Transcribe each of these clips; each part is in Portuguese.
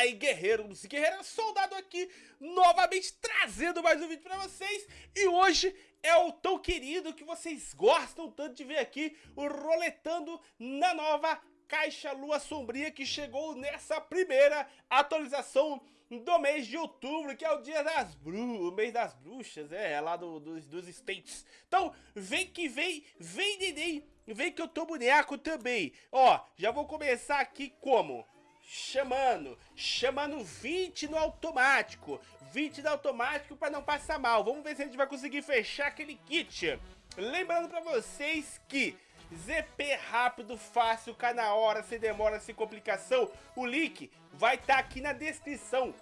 aí, guerreiros e guerreiras, soldado aqui, novamente trazendo mais um vídeo pra vocês. E hoje é o tão querido que vocês gostam tanto de ver aqui, o Roletando na nova Caixa Lua Sombria que chegou nessa primeira atualização do mês de outubro, que é o dia das bruxas, o mês das bruxas, é, é lá do, dos, dos States. Então, vem que vem, vem neném, vem que eu tô boneco também. Ó, já vou começar aqui como? Chamando, chamando 20 no automático, 20 no automático para não passar mal. Vamos ver se a gente vai conseguir fechar aquele kit. Lembrando para vocês que ZP rápido, fácil, cai na hora, sem demora, sem complicação. O link vai estar tá aqui na descrição.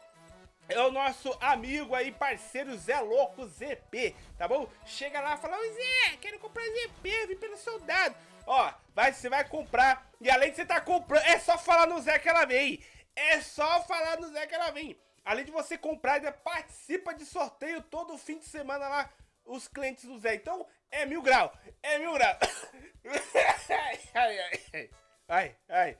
É o nosso amigo aí, parceiro Zé Louco ZP, tá bom? Chega lá e fala, Zé, quero comprar ZP, vim pelo soldado. Ó, vai, você vai comprar. E além de você estar tá comprando, é só falar no Zé que ela vem. É só falar no Zé que ela vem. Além de você comprar, ainda participa de sorteio todo fim de semana lá, os clientes do Zé. Então, é mil grau. É mil grau. ai, ai, ai. Ai.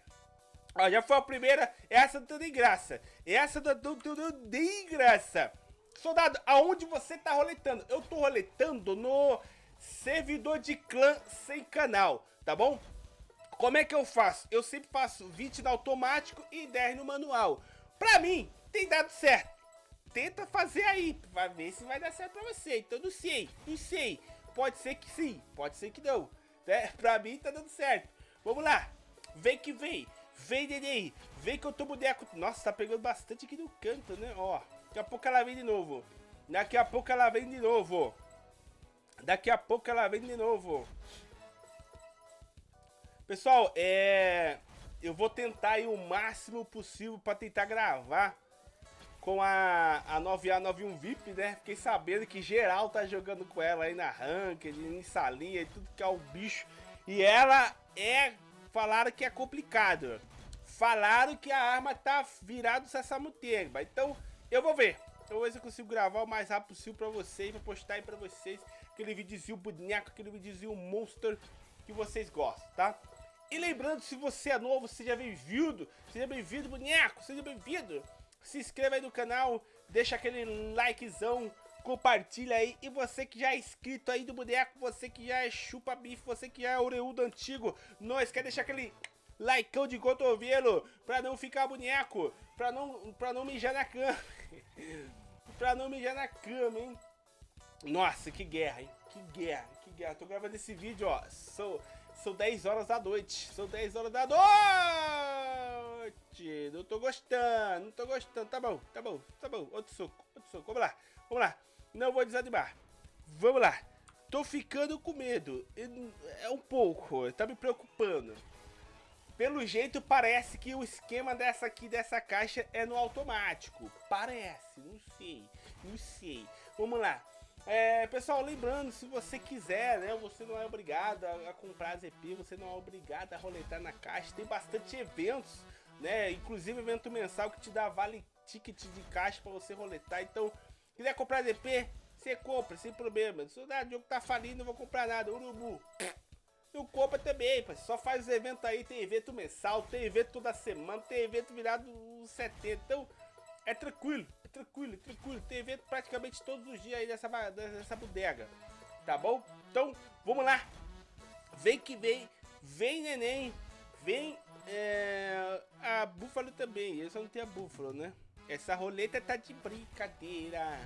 Ó, já foi a primeira. Essa não tem graça. Essa não tem graça. Soldado, aonde você tá roletando? Eu tô roletando no servidor de clã sem canal tá bom? Como é que eu faço? Eu sempre faço 20 no automático e 10 no manual. Pra mim, tem dado certo. Tenta fazer aí, pra ver se vai dar certo pra você. Então não sei, não sei. Pode ser que sim, pode ser que não. É, pra mim tá dando certo. Vamos lá. Vem que vem. Vem, neném. Vem que eu tô boneco. Nossa, tá pegando bastante aqui no canto, né? Ó, daqui a pouco ela vem de novo. Daqui a pouco ela vem de novo. Daqui a pouco ela vem de novo. Pessoal, é... Eu vou tentar aí o máximo possível para tentar gravar com a, a 9A91 VIP, né? Fiquei sabendo que geral tá jogando com ela aí na Ranked, em salinha e tudo que é o bicho. E ela é... Falaram que é complicado. Falaram que a arma tá virada do Sassamuteba. Então, eu vou ver. Vou ver se eu consigo gravar o mais rápido possível pra vocês, pra postar aí pra vocês aquele videozinho boneco, aquele videozinho monster que vocês gostam, tá? E lembrando, se você é novo, seja bem-vindo, seja bem-vindo, boneco, seja bem-vindo. Se inscreva aí no canal, deixa aquele likezão, compartilha aí. E você que já é inscrito aí do boneco, você que já é chupa bife, você que já é oreudo antigo, nós quer deixar aquele likeão de cotovelo pra não ficar boneco, pra não, pra não mijar na cama. pra não mijar na cama, hein. Nossa, que guerra, hein? Que guerra, que guerra. Tô gravando esse vídeo, ó. Sou, são 10 horas da noite. São 10 horas da noite. Não tô gostando, não tô gostando. Tá bom, tá bom, tá bom. Outro soco, outro soco. Vamos lá, vamos lá. Não vou desanimar. Vamos lá. Tô ficando com medo. É um pouco, tá me preocupando. Pelo jeito, parece que o esquema dessa aqui, dessa caixa, é no automático. Parece, não sei, não sei. Vamos lá. É, pessoal, lembrando, se você quiser, né, você não é obrigado a, a comprar ZP, você não é obrigado a roletar na caixa. Tem bastante eventos, né, inclusive evento mensal que te dá vale ticket de caixa para você roletar. Então, quiser comprar ZP, você compra, sem problema. Se o jogo tá falindo, não vou comprar nada. Urubu. Não compra também, pai. Só faz os eventos aí, tem evento mensal, tem evento toda semana, tem evento virado 70. Então, é tranquilo, é tranquilo, é tranquilo. Tem evento praticamente todos os dias aí nessa, nessa bodega. Tá bom? Então, vamos lá. Vem que vem. Vem, neném. Vem é, a búfalo também. Eu só não tenho a búfalo, né? Essa roleta tá de brincadeira.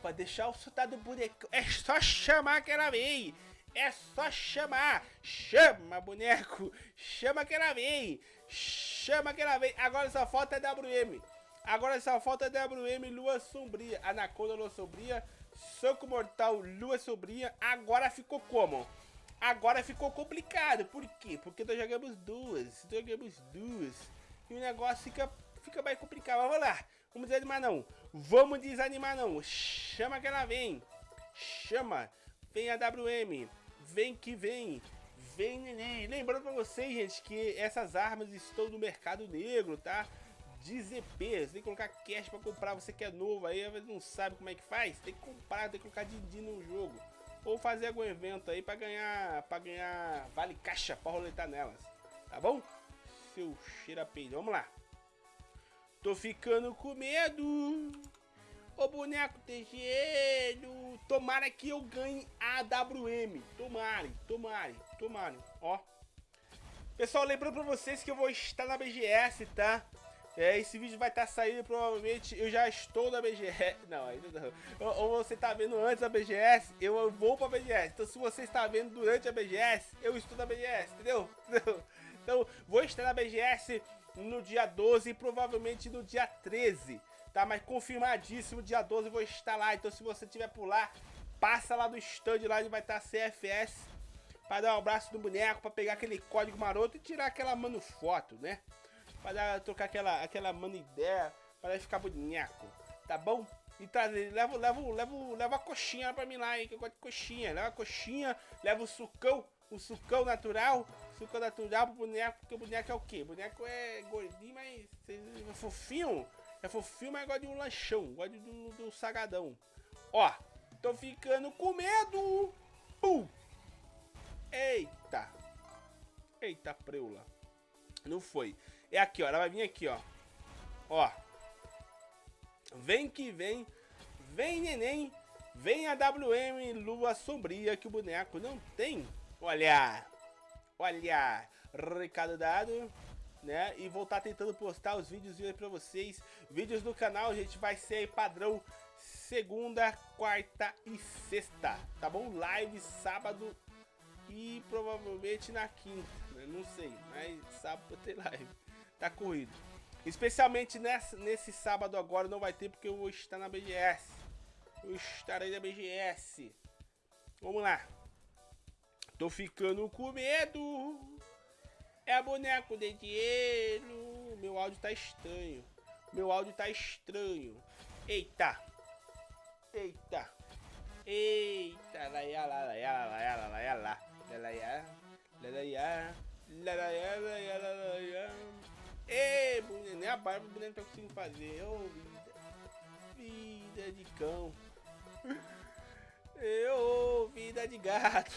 Pra deixar o soldado boneco. É só chamar que ela vem. É só chamar. Chama, boneco. Chama que ela vem. Chama que ela vem. Agora só falta é WM. Agora só falta é WM Lua Sombria. Anaconda Lua Sombria. Soco Mortal Lua Sombria. Agora ficou como? Agora ficou complicado. Por quê? Porque nós jogamos duas. Jogamos duas. E o negócio fica, fica mais complicado. Vamos lá. Vamos desanimar não. Vamos desanimar não. Chama que ela vem. Chama. Vem a WM. Vem que vem. Vem neném. Lembrando pra vocês, gente, que essas armas estão no mercado negro, tá? De ZP. Você tem que colocar cash pra comprar. Você que é novo aí, não sabe como é que faz. Tem que comprar, tem que colocar din-din no jogo. Ou fazer algum evento aí pra ganhar, pra ganhar vale caixa pra roletar nelas. Tá bom? Seu cheira peido. Vamos lá. Tô ficando com medo. Ô boneco tem gelo. Tomara que eu ganhe a AWM. Tomare, tomare, tomare. Ó. Pessoal, lembrando pra vocês que eu vou estar na BGS, tá? É, esse vídeo vai estar tá saindo provavelmente, eu já estou na BGS, não, ainda não. Ou, ou você está vendo antes da BGS, eu vou pra BGS. Então se você está vendo durante a BGS, eu estou na BGS, entendeu? Então, vou estar na BGS no dia 12 e provavelmente no dia 13, tá? Mas confirmadíssimo, dia 12 eu vou estar lá. Então se você tiver por lá, passa lá no stand lá onde vai estar CFS para dar um abraço no boneco, para pegar aquele código maroto e tirar aquela mano foto, né? Para trocar aquela, aquela mano ideia, para ficar boneco, tá bom? E trazer, leva, leva, leva, leva a coxinha pra mim lá, hein, que eu gosto de coxinha. Leva a coxinha, leva o sucão, o sucão natural, sucão natural pro boneco, porque o boneco é o quê? O boneco é gordinho, mas é fofinho. É fofinho, mas gosta de um lanchão, gosta do, do sagadão. Ó, tô ficando com medo. Pum. Eita. Eita, preula. Não foi. É aqui, ó. Ela vai vir aqui, ó. Ó. Vem que vem. Vem, neném. Vem a WM Lua Sombria que o boneco não tem. Olha. Olha. Recado dado. Né? E vou estar tá tentando postar os vídeos aí pra vocês. Vídeos do canal, gente vai ser padrão segunda, quarta e sexta. Tá bom? Live sábado e provavelmente na quinta. Né? Não sei, mas sábado tem live. Tá corrido. Especialmente nessa, nesse sábado agora não vai ter porque eu vou estar na BGS. Eu estarei na BGS. Vamos lá. Tô ficando com medo. É boneco de dinheiro. Meu áudio tá estranho. Meu áudio tá estranho. Eita. Eita. Eita. Laiá, laiá, lá, laiá, lá, Laiá. lá, Laiá, lá, laiá. Ei, boneco. Nem a barba do boneco tá conseguindo fazer. Ô, oh, vida. Vida de cão. Eu, oh, vida de gato.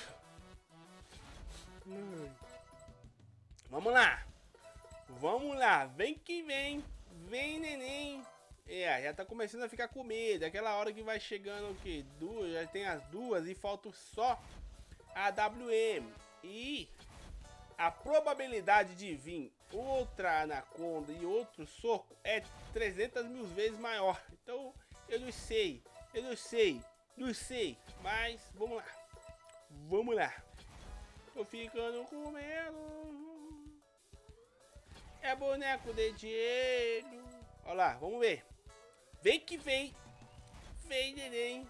Hum. Vamos lá. Vamos lá. Vem que vem. Vem, neném. É, já tá começando a ficar com medo. Aquela hora que vai chegando o quê? Duas, já tem as duas e falta só AWM. E a probabilidade de vir outra anaconda e outro soco é 300 mil vezes maior. Então eu não sei, eu não sei, não sei, mas vamos lá, vamos lá. Tô ficando com medo. É boneco de dinheiro. Olha lá, vamos ver. Vem que vem. Vem, neném.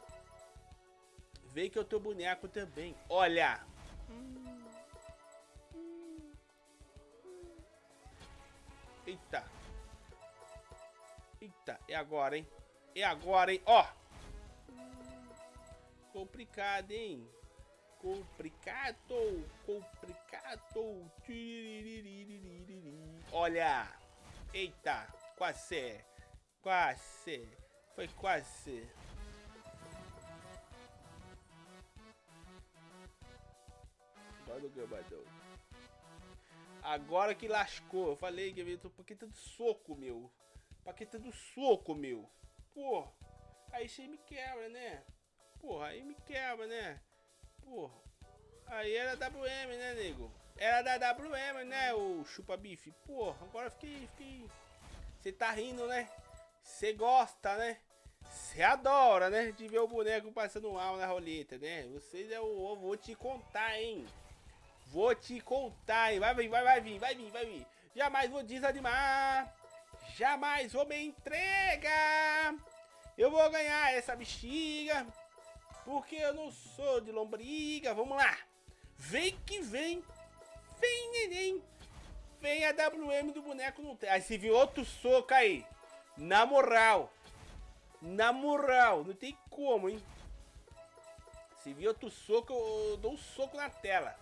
Vem que eu tô boneco também. Olha. Eita. Eita, é agora, hein? É agora, hein? Ó. Complicado, hein? Complicado. Complicado. Olha. Eita. Quase. Quase. Foi quase. do gambadão. Agora que lascou. Eu falei que eu tô paqueta do soco, meu. Paqueta do soco, meu. Pô. Aí você me quebra, né? Porra, aí me quebra, né? Porra. Aí era WM, né, nego? Era da WM, né, o chupa bife? Porra, agora fiquei, fiquei... Você tá rindo, né? Você gosta, né? Você adora, né? De ver o boneco passando mal na roleta, né? Vocês eu, eu vou te contar, hein? Vou te contar, hein? Vai vir, vai, vai vir, vai vir, vai vir. Jamais vou desanimar. Jamais vou me entregar. Eu vou ganhar essa bexiga. Porque eu não sou de lombriga. Vamos lá. Vem que vem. Vem, neném. Vem a WM do boneco no tem. Aí se vir outro soco aí. Na moral. Na moral. Não tem como, hein. Se vir outro soco, eu dou um soco na tela.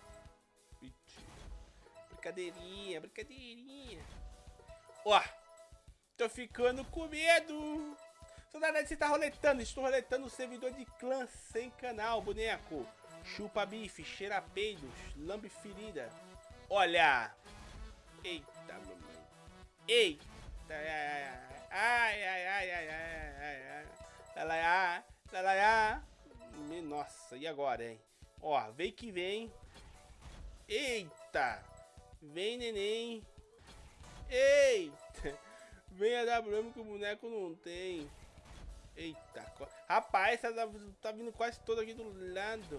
Brincadeirinha, brincadeirinha. Ó, tô ficando com medo. Soldado, você tá roletando. Estou roletando o servidor de clã sem canal, boneco. Chupa bife, cheira peidos, lambe ferida. Olha. Eita, mamãe. Eita. Lalaiá, lalaiá. Nossa, e agora, hein? Ó, vem que vem. Eita! Vem, neném. Eita! Vem a WM que o boneco não tem. Eita, rapaz, essa tá vindo quase todo aqui do lado.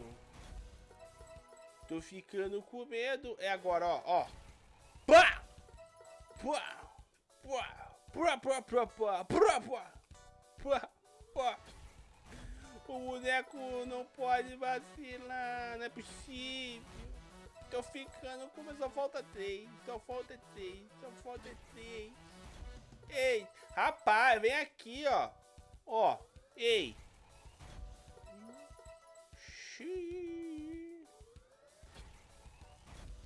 Tô ficando com medo. É agora, ó, ó. Pá! Pá! Pá! Pá, pá, pá, pá, pá, pá, pá, pá. O boneco não pode vacilar, não é possível. Tô ficando com, medo só falta três, só falta três, só falta três. Ei, rapaz, vem aqui, ó. Ó, ei.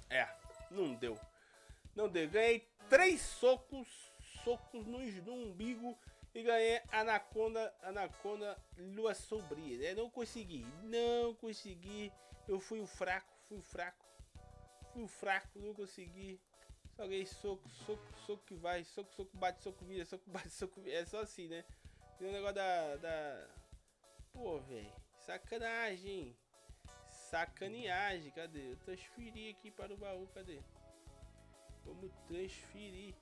É, não deu. Não deu. Ganhei três socos, socos no, no umbigo e ganhei Anaconda, Anaconda Lua Sombria, né? Não consegui, não consegui. Eu fui o fraco, fui o fraco. Fui o fraco, não consegui. Só ganhei soco, soco, soco que vai, soco, soco, bate, soco, vira, soco, bate, soco, vira. É só assim, né? Tem o um negócio da... da... Pô, velho. Sacanagem. Sacaneagem. Cadê? Eu transferi aqui para o baú. Cadê? Vamos transferir.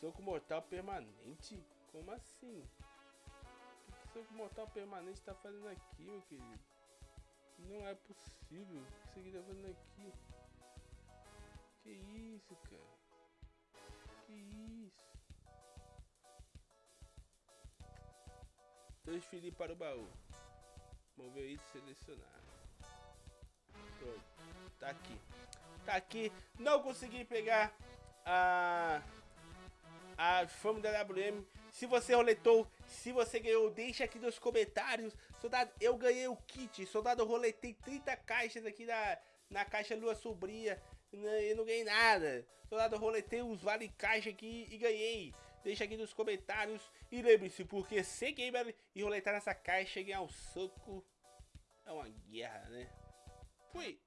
Soco mortal permanente? Como assim? O que soco mortal permanente tá fazendo aqui, meu querido? Não é possível. O que isso aqui tá fazendo aqui? Que isso, cara? Que isso? Transferir para o baú. Mover item selecionar. Pronto. Tá aqui. Tá aqui. Não consegui pegar a a fama da WM. Se você roletou, se você ganhou, deixa aqui nos comentários. Soldado, eu ganhei o kit. Soldado, eu roletei 30 caixas aqui na, na caixa Lua Sobria. E não ganhei nada. Soldado, eu roletei os vale caixa aqui e ganhei. Deixa aqui nos comentários. E lembre-se, porque ser gamer e roletar nessa caixa e ganhar um soco é uma guerra, né? Fui!